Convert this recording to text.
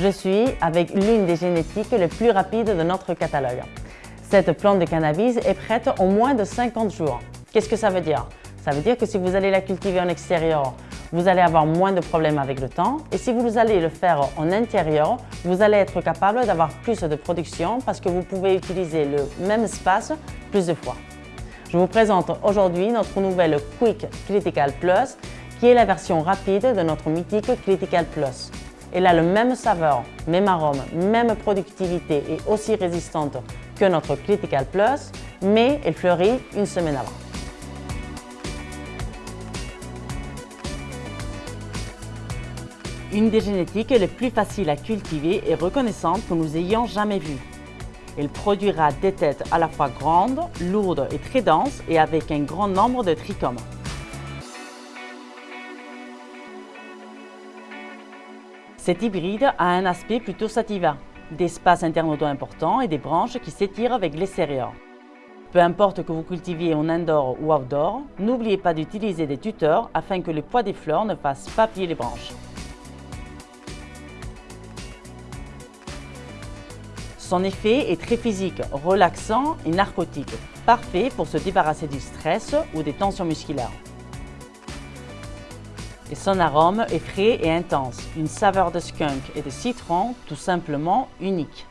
Je suis avec l'une des génétiques les plus rapides de notre catalogue. Cette plante de cannabis est prête en moins de 50 jours. Qu'est-ce que ça veut dire? Ça veut dire que si vous allez la cultiver en extérieur, vous allez avoir moins de problèmes avec le temps et si vous allez le faire en intérieur, vous allez être capable d'avoir plus de production parce que vous pouvez utiliser le même espace plus de fois. Je vous présente aujourd'hui notre nouvelle Quick Critical Plus qui est la version rapide de notre mythique Critical Plus. Elle a le même saveur, même arôme, même productivité et aussi résistante que notre Critical Plus, mais elle fleurit une semaine avant. Une des génétiques les plus faciles à cultiver et reconnaissantes que nous ayons jamais vues. Elle produira des têtes à la fois grandes, lourdes et très denses et avec un grand nombre de trichomes. Cet hybride a un aspect plutôt sativa, d'espaces internodaux importants et des branches qui s'étirent avec l'extérieur. Peu importe que vous cultiviez en indoor ou outdoor, n'oubliez pas d'utiliser des tuteurs afin que le poids des fleurs ne fasse pas plier les branches. Son effet est très physique, relaxant et narcotique, parfait pour se débarrasser du stress ou des tensions musculaires. Et son arôme est frais et intense, une saveur de skunk et de citron tout simplement unique.